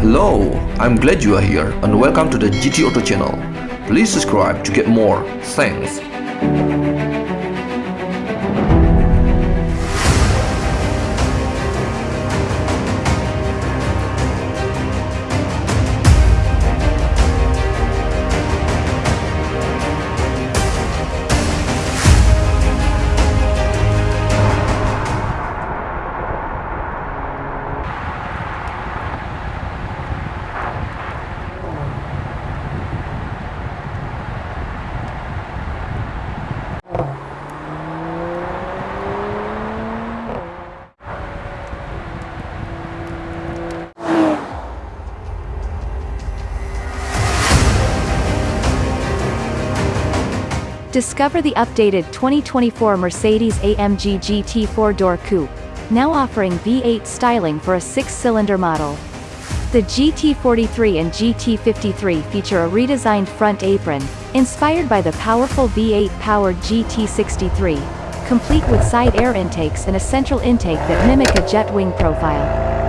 Hello, I'm glad you are here and welcome to the GT Auto channel. Please subscribe to get more. Thanks. Discover the updated 2024 Mercedes-AMG GT 4-door coupe, now offering V8 styling for a six-cylinder model. The GT43 and GT53 feature a redesigned front apron, inspired by the powerful V8-powered GT63, complete with side air intakes and a central intake that mimic a jet wing profile.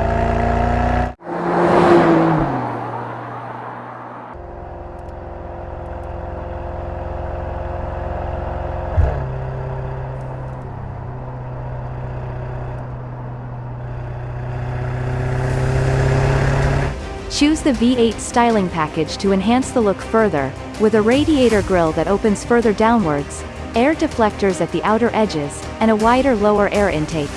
Choose the V8 styling package to enhance the look further, with a radiator grille that opens further downwards, air deflectors at the outer edges, and a wider lower air intake.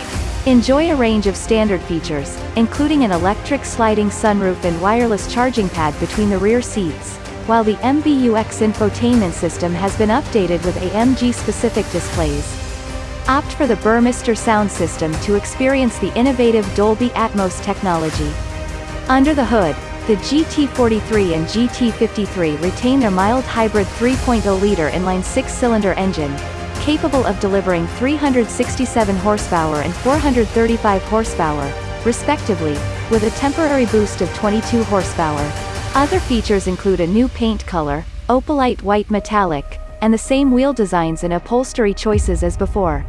Enjoy a range of standard features, including an electric sliding sunroof and wireless charging pad between the rear seats, while the MBUX infotainment system has been updated with AMG-specific displays. Opt for the Burmester sound system to experience the innovative Dolby Atmos technology. Under the hood, the GT43 and GT53 retain their mild hybrid 3.0-liter inline six-cylinder engine, capable of delivering 367 horsepower and 435 horsepower, respectively, with a temporary boost of 22 horsepower. Other features include a new paint color, opalite white metallic, and the same wheel designs and upholstery choices as before.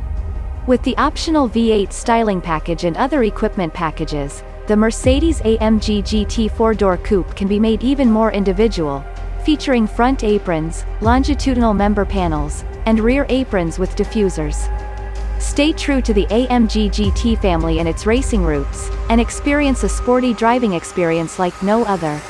With the optional V8 styling package and other equipment packages, the Mercedes-AMG GT 4-door coupe can be made even more individual, featuring front aprons, longitudinal member panels, and rear aprons with diffusers. Stay true to the AMG GT family and its racing roots, and experience a sporty driving experience like no other.